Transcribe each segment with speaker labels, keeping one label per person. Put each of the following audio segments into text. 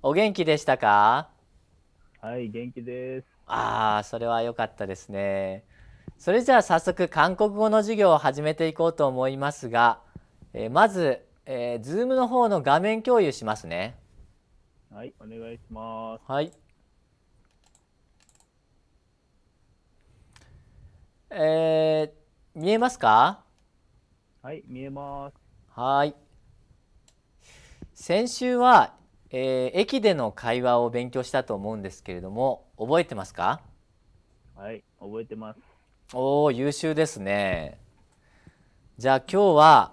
Speaker 1: お元気でしたか？
Speaker 2: はい、元気です。
Speaker 1: ああ、それは良かったですね。それじゃあ早速韓国語の授業を始めていこうと思いますが、えーまず、えー、Zoom の方の画面共有しますね。
Speaker 2: はい、お願いします。
Speaker 1: はい。えー、見えますか？
Speaker 2: はい、見えます。
Speaker 1: はい。先週は、えー駅での会話を勉強したと思うんですけれども、覚えてますか？
Speaker 2: はい、覚えてます。
Speaker 1: おお、優秀ですね。じゃあ今日は、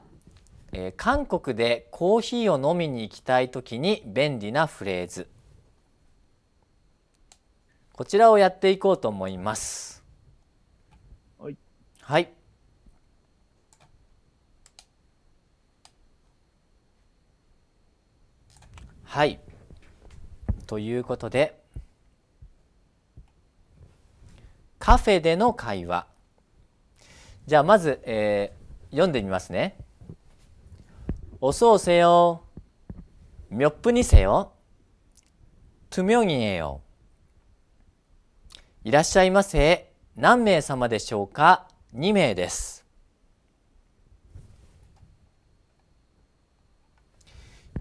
Speaker 1: えー韓国でコーヒーを飲みに行きたいときに便利なフレーズ。こちらをやっていこうと思います。
Speaker 2: はい、
Speaker 1: はい。はい。ということで、カフェでの会話。じゃあまず、えー読んでみますね。어서오세요。몇 분이세요? 두 명이에요. いらっしゃいませ。何名様でしょうか ?2 名です。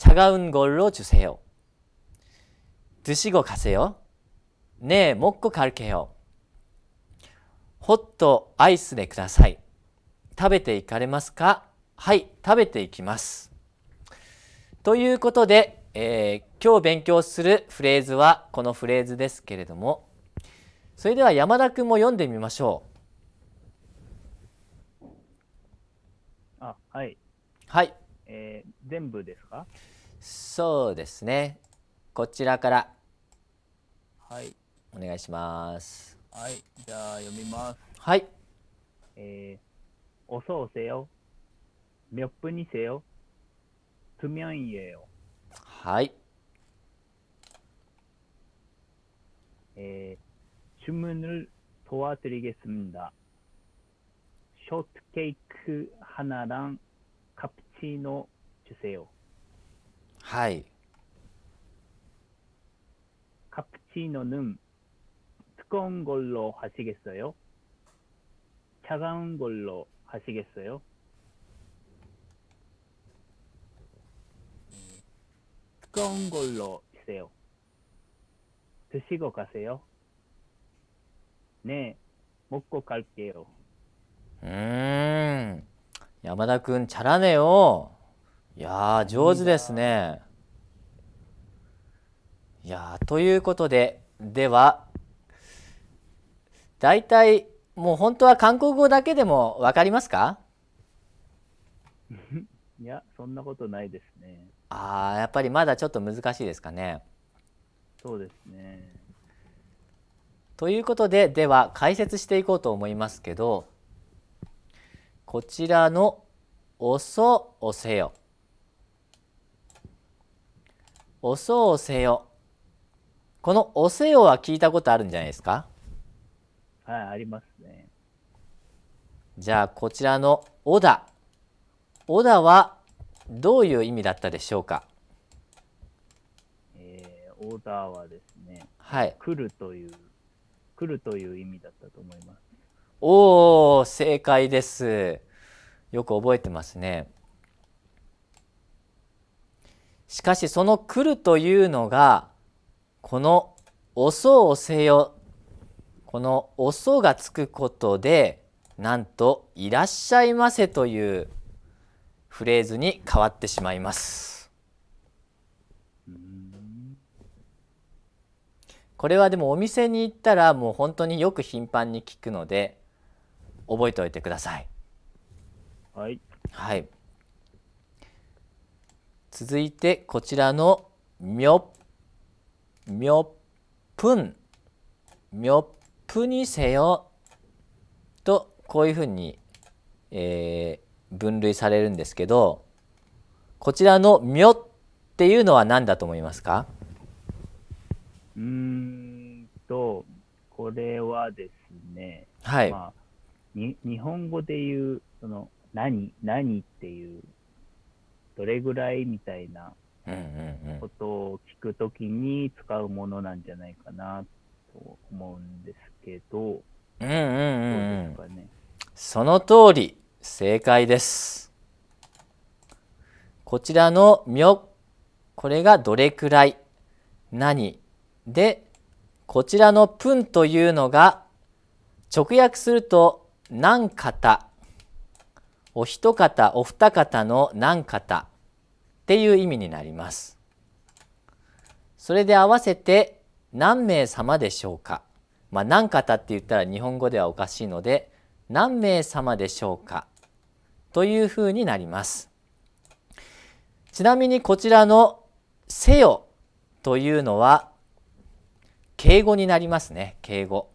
Speaker 1: 차가운 걸로 주세요. 드시고 가세요. 네, 먹고 갈게요. 호토 아이스 네ください。食べていかれますかはい、食べていきます。ということで、えー今日勉強するフレーズはこのフレーズですけれども、それでは山田くんも読んでみましょう。
Speaker 2: あ、はい、
Speaker 1: はい、
Speaker 2: えー 全部ですか
Speaker 1: そうですね。こちらから
Speaker 2: はい、
Speaker 1: お願いします。
Speaker 2: はい、じゃあ読みます。
Speaker 1: はい、
Speaker 2: えー、어서오세요。몇 분이세요? 두 명이에요.
Speaker 1: はい、
Speaker 2: 에, 주문을 도와드리겠습니다. 쇼트케이크 하나랑 카푸치노 주세요.
Speaker 1: 하이.
Speaker 2: 카푸치노는 뜨거운 걸로 하시겠어요? 차가운 걸로 하시겠어요? 뜨거운 걸로 주세요. 드시고 가세요. 네, 먹고 갈게요.
Speaker 1: 음, 야마다 군 잘하네요. いやー上手ですね。いやーということで、では、だいたいもう本当は韓国語だけでもわかりますか？
Speaker 2: いや、そんなことないですね。
Speaker 1: あーやっぱりまだちょっと難しいですかね。
Speaker 2: そうですね。
Speaker 1: ということででは解説していこうと思いますけどこちらの「おそおせよ」「おそおせよ」この「おせよ」は聞いたことあるんじゃないですか？
Speaker 2: はい、ありますね。
Speaker 1: じゃあこちらの「おだ」「おだ」はどういう意味だったでしょうか？
Speaker 2: えーオーダーはですね、
Speaker 1: はい。
Speaker 2: 来るという、来るという意味だったと思います。
Speaker 1: おお正解です。よく覚えてますねしかしその来るというのがこの「おそおせよ」この「おそ」がつくことでなんと「いらっしゃいませ」というフレーズに変わってしまいますこれはでもお店に行ったらもう本当によく頻繁に聞くので覚えておいてください
Speaker 2: はい。
Speaker 1: はい。続いてこちらのみょみょぷんみょぷにせよ。とこういうふうに、えー、分類されるんですけどこちらの「みょ」っていうのは何だと思いますか？
Speaker 2: うーんと、これはですね、
Speaker 1: はい、
Speaker 2: まあ、に日本語で言う、その、何、何っていう、どれぐらいみたいなことを聞くときに使うものなんじゃないかなと思うんですけど、
Speaker 1: うんうん
Speaker 2: どう
Speaker 1: うん。うん
Speaker 2: ですかね？
Speaker 1: その通り正解です。こちらの「みょ」これがどれくらい何？でこちらの「ぷん」というのが直訳すると何方お一方お二方の何方っていう意味になります。それで合わせて何名様でしょうか。まあ何方って言ったら日本語ではおかしいので何名様でしょうかというふうになります。ちなみにこちらの「せよ」というのは敬語になりますね敬語。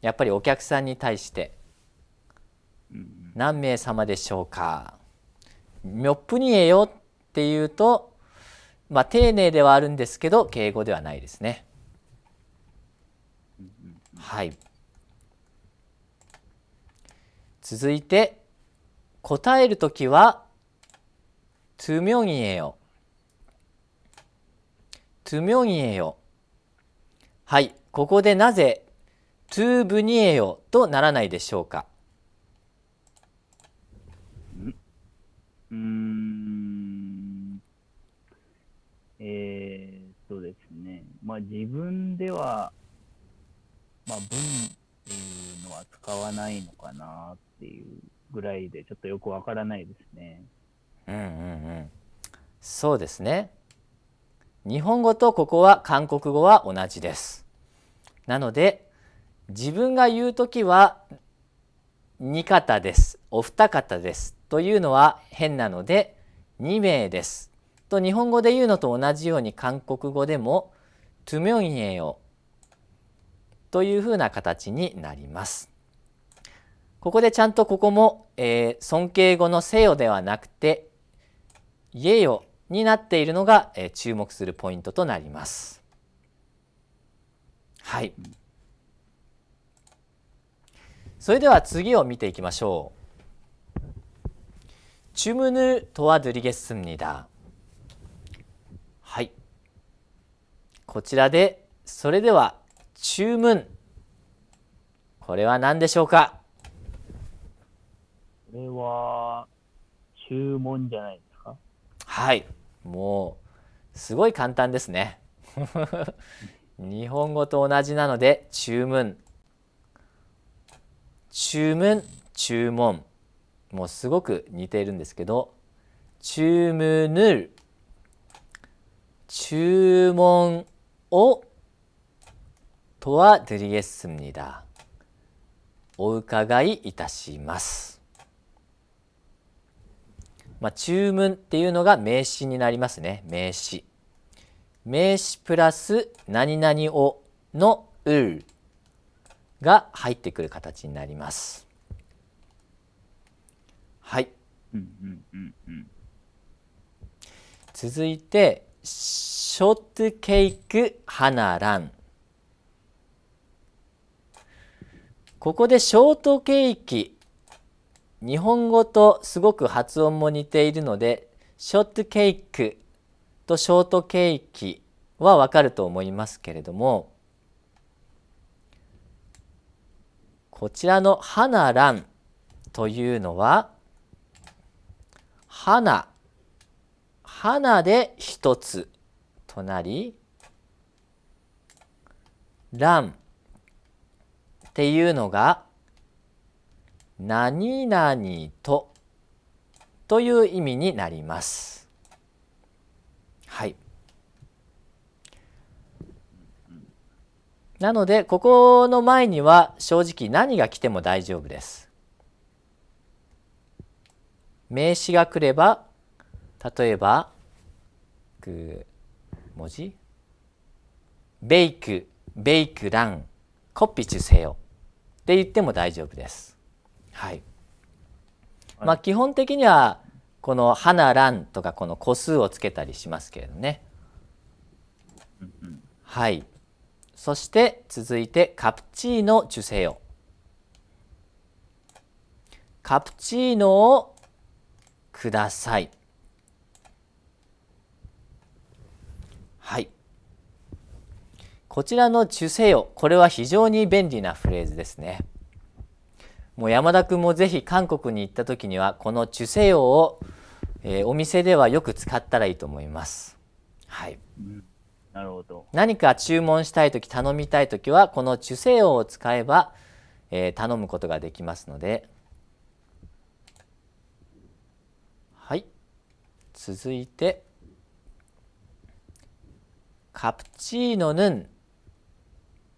Speaker 1: やっぱりお客さんに対して
Speaker 2: うん
Speaker 1: 何名様でしょうかみょっぷにえよっていうと、まあ、丁寧ではあるんですけど敬語ではないですね。はい、続いて答えるときは「トゥミョンエよ」「トゥミョンエよ」はい。ここでなぜ「トゥブニエよ」とならないでしょうか。
Speaker 2: 自分では、まあ文っていうのは使わないのかなっていうぐらいで、ちょっとよくわからないですね。
Speaker 1: うんうんうん。そうですね。日本語とここは韓国語は同じです。なので自分が言うときは2方です。お二方です。というのは変なので2名です。と日本語で言うのと同じように韓国語でもトゥミョンヨというふうな形になります。ここでちゃんとここも、えー、尊敬語のせよではなくて、イエヨになっているのが、えー、注目するポイントとなります。はい。それでは次を見ていきましょう。チュムヌトワドゥリゲスムニダ。こちらでそれでは注文これは何でしょうか？
Speaker 2: これは、注文じゃないですか？
Speaker 1: はい。もうすごい簡単ですね。日本語と同じなので注文注文注文もうすごく似ているんですけど注文을注文を도와드리겠습니다お伺いいたします。まあ、注文っていうのが名詞になりますね。名詞。名詞プラス何々をのうが入ってくる形になります。はい。
Speaker 2: うんうんうんうん。
Speaker 1: 続いて ショートケーク花蘭。ここでショートケーキ。日本語とすごく発音も似ているのでショートケークとショートケーキはわかると思いますけれどもこちらの花蘭というのは花花で一つとなり蘭っていうのが何々とという意味になります。はい。なのでここの前には正直何が来ても大丈夫です。名詞が来れば例えば文字？ベイクベイクランコピチュセヨって言っても大丈夫です。はい。まあ基本的にはこの花蘭とかこの個数をつけたりしますけれどね。はい。そして続いてカプチーノチュセヨ。カプチーノをください。こちらのチュセよ、これは非常に便利なフレーズですね。もう山田君もぜひ韓国に行った時にはこのチュセ用を、えー、お店ではよく使ったらいいと思います。はい。
Speaker 2: なるほど。
Speaker 1: 何か注文したい時頼みたい時はこのチュセ用を使えば、えー、頼むことができますので。はい。続いてカプチーノヌン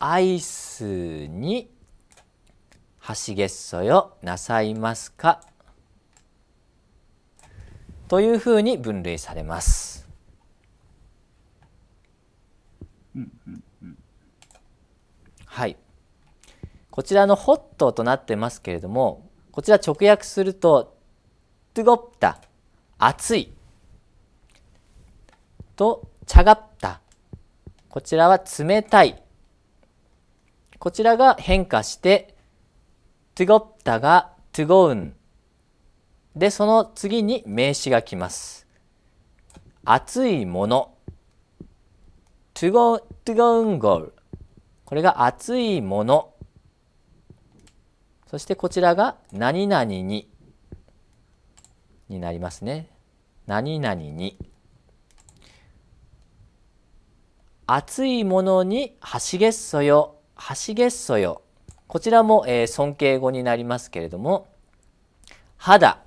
Speaker 1: アイスにはしげっそよなさいますか？というふうに分類されます。はい。こちらのホットとなってますけれども、こちら直訳すると、トゥゴッタ、熱い。と、茶がった。こちらは冷たい。こちらが変化してトゥゴッタがトゥゴウンでその次に名詞が来ます。熱いもの。トゥゴトゥゴウンゴルこれが熱いもの。そしてこちらが何々に。になりますね。何々に。熱いものにはしげっそよ。はしげっそよ。こちらも、えー、尊敬語になりますけれども、肌、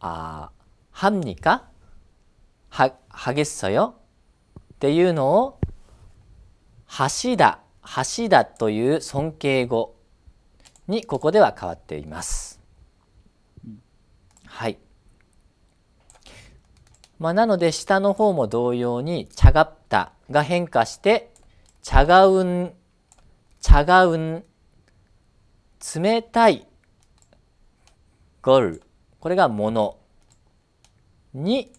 Speaker 1: あはんにか？は、はげっそよっていうのを、橋だ、橋だという尊敬語にここでは変わっています。はい。まあ、なので下の方も同様に「茶がった」が変化して茶がうん、茶がうん、冷たい、ゴル、これがものに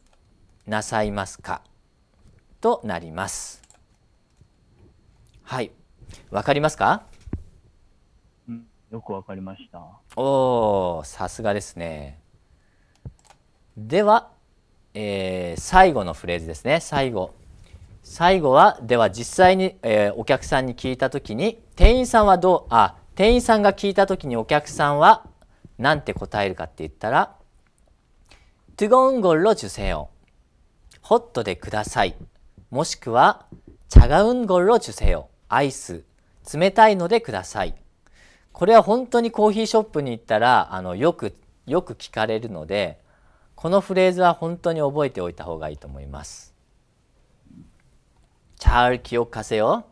Speaker 1: なさいますかとなります。はい。わかりますか
Speaker 2: よくわかりました。
Speaker 1: おお、さすがですね。では、えー、最後のフレーズですね。最後。最後はでは実際に、えー、お客さんに聞いた時に店員さんはどうあ店員さんが聞いた時にお客さんは何て答えるかって言ったら「トゥゴンゴロジュセヨ」「ホットでください」もしくは「チャガウンゴロジュセヨ」「アイス冷たいのでください」これは本当にコーヒーショップに行ったらあのよくよく聞かれるのでこのフレーズは本当に覚えておいた方がいいと思います。 잘기억하세요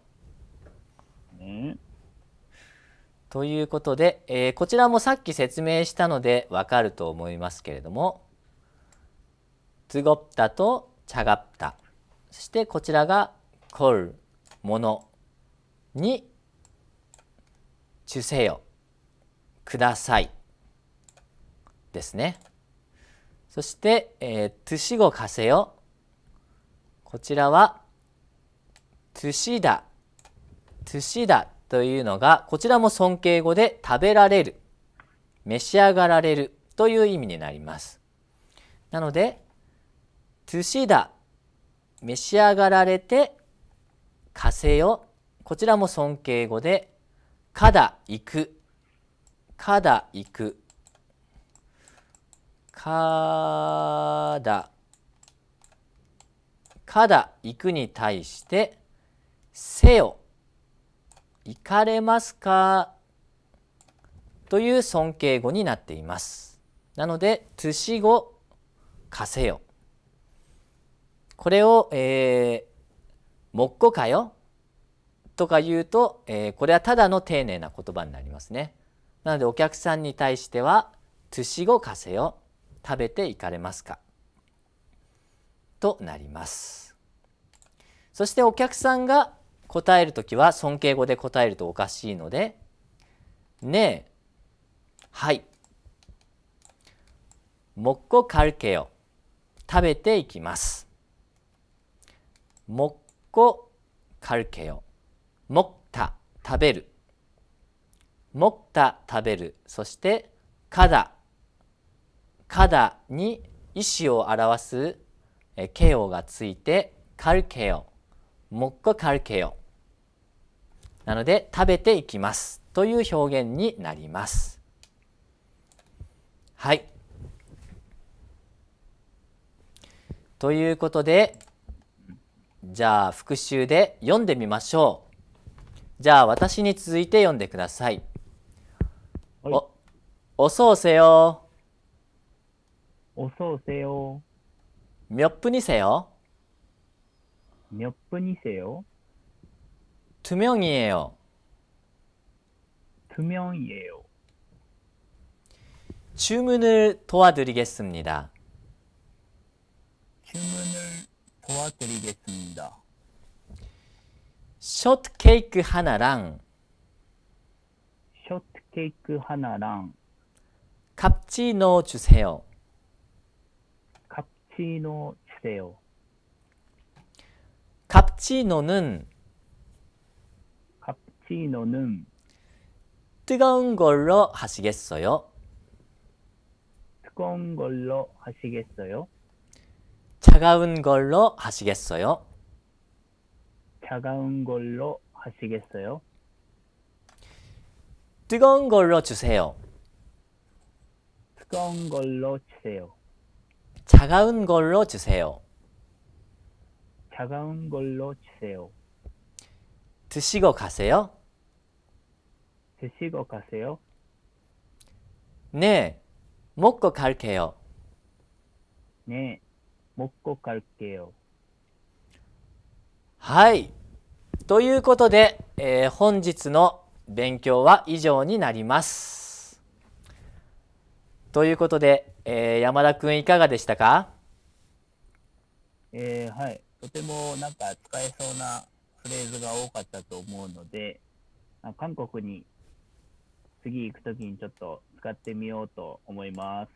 Speaker 1: ということで、えー、こちらもさっき説明したのでわかると思いますけれども뜨겁다と차갑다そしてこちらが걸ものに주세요くださいですね。そして、えー、드시고가세요こちらはトゥ シダ、トゥシダというのがこちらも尊敬語で食べられる、召し上がられる。という意味になります。なので、トゥシダ、召し上がられて、かせよ、こちらも尊敬語で、かだ行く、かだ行く、かだ。かだ行くに対してせよ行かれますか？という尊敬語になっています。なので、トゥシ語、かせよ。これを、えー、もっこかよ？とか言うと、えー、これはただの丁寧な言葉になりますね。なので、お客さんに対しては、トゥシ語かせよ。食べていかれますか？となります。そしてお客さんが答えるときは尊敬語で答えるとおかしいので、ねえ、はい。もっこかるけよ。食べていきます。もっこかるけよ。もった食べる。もった食べる。そして、かだ。かだに意思を表す形容がついて、かるけよ。もっこかるけよ。なので、食べていきますという表現になります。はい。ということで、じゃあ復習で読んでみましょう。じゃあ私に続いて読んでください。はい、お、おそうせよ。
Speaker 2: おそうせよ。
Speaker 1: みょっぷにせよ。
Speaker 2: みょっぷにせよ。
Speaker 1: 투명이에요.
Speaker 2: 투명이에요.
Speaker 1: 주문을 도와드리겠습니다.
Speaker 2: 주문을 도와드리겠습니다.
Speaker 1: 쇼트케이크 하나랑
Speaker 2: 쇼트케이크 하나랑
Speaker 1: cappuccino 주세요.
Speaker 2: cappuccino 주세요.
Speaker 1: cappuccino는
Speaker 2: 카푸치노는
Speaker 1: 뜨거운 걸로 하시겠어요?
Speaker 2: 뜨거운 걸로 하시겠어요?
Speaker 1: 차가운 걸로 하시겠어요?
Speaker 2: 차가운 걸로 하시겠어요?
Speaker 1: 뜨거운 걸로 주세요.
Speaker 2: 뜨거운 걸로 주세요.
Speaker 1: 차가운 걸로 주세요.
Speaker 2: 차가운 걸로 주세요.
Speaker 1: 드시고 가세요?
Speaker 2: 드시고 가세요?
Speaker 1: 네, 먹고 갈게요.
Speaker 2: 네, 먹고 갈게요.
Speaker 1: はい。ということで、えー、本日の勉強は以上になります。ということで、えー、山田くんいかがでしたか
Speaker 2: えー、はい。とてもなんか使えそうなフレーズが多かったと思うので、韓国に 次行くときにちょっと使ってみようと思います。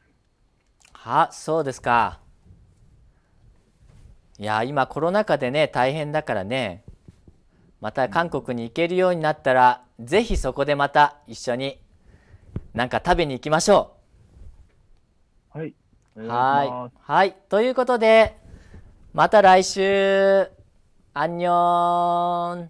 Speaker 1: は、そうですか。いや、今コロナ禍でね、大変だからね、また韓国に行けるようになったら、うん、ぜひそこでまた一緒になんか食べに行きましょ
Speaker 2: う。はい。
Speaker 1: はい。はい。ということで、また来週。안 녕.